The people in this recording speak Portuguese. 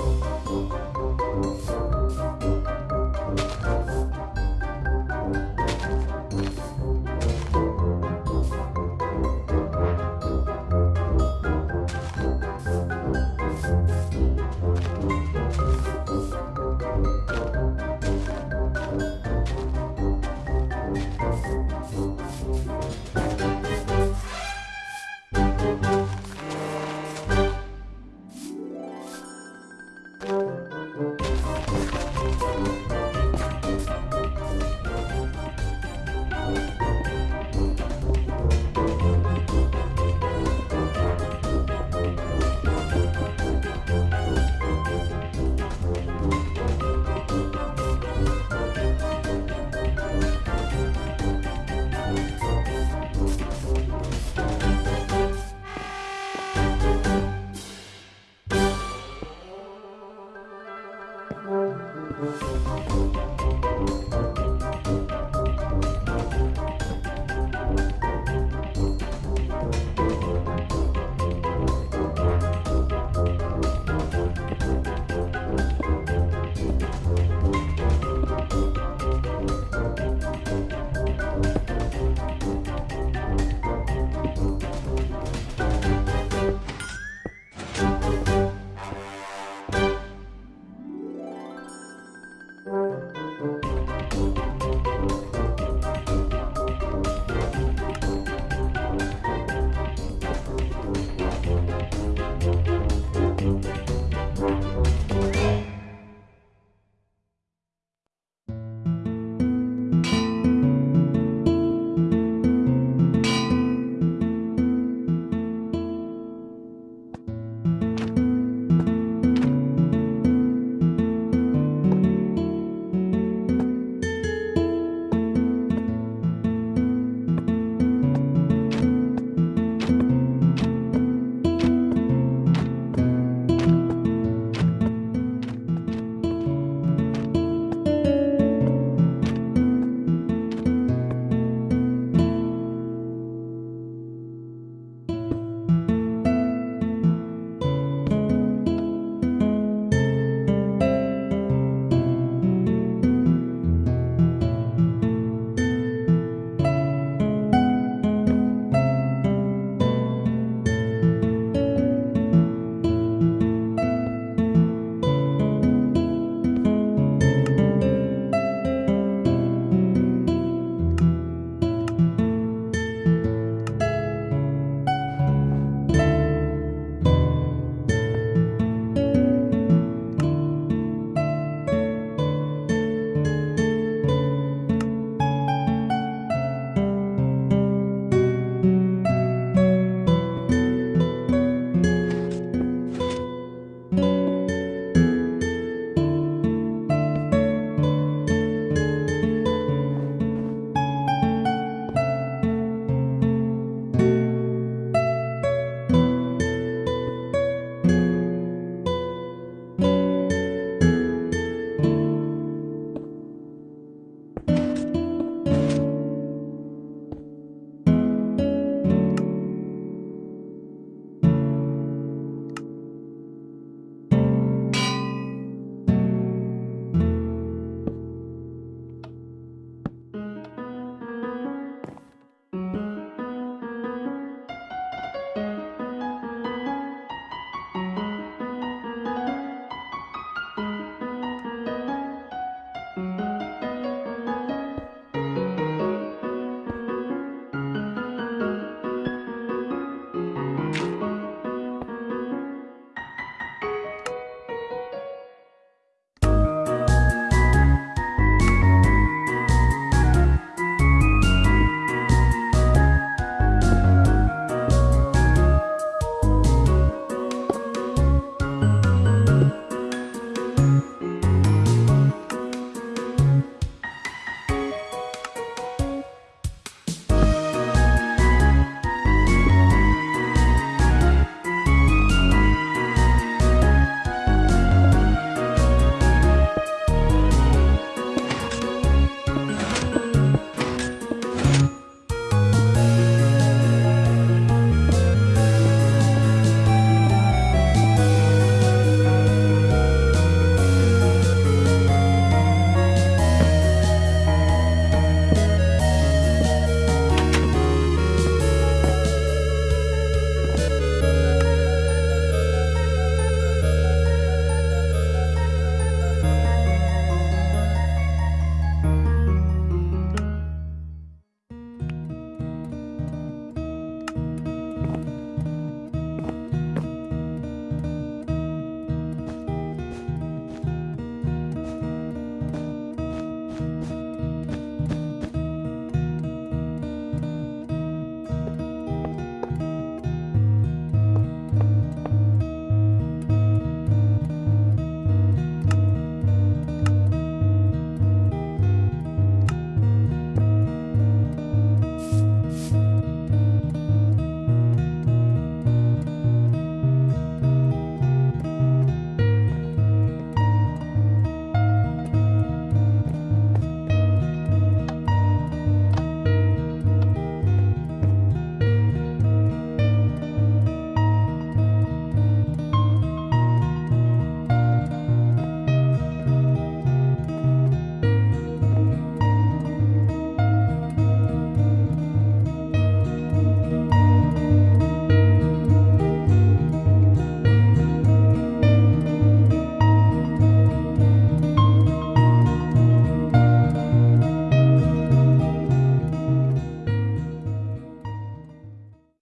Música We'll be right back.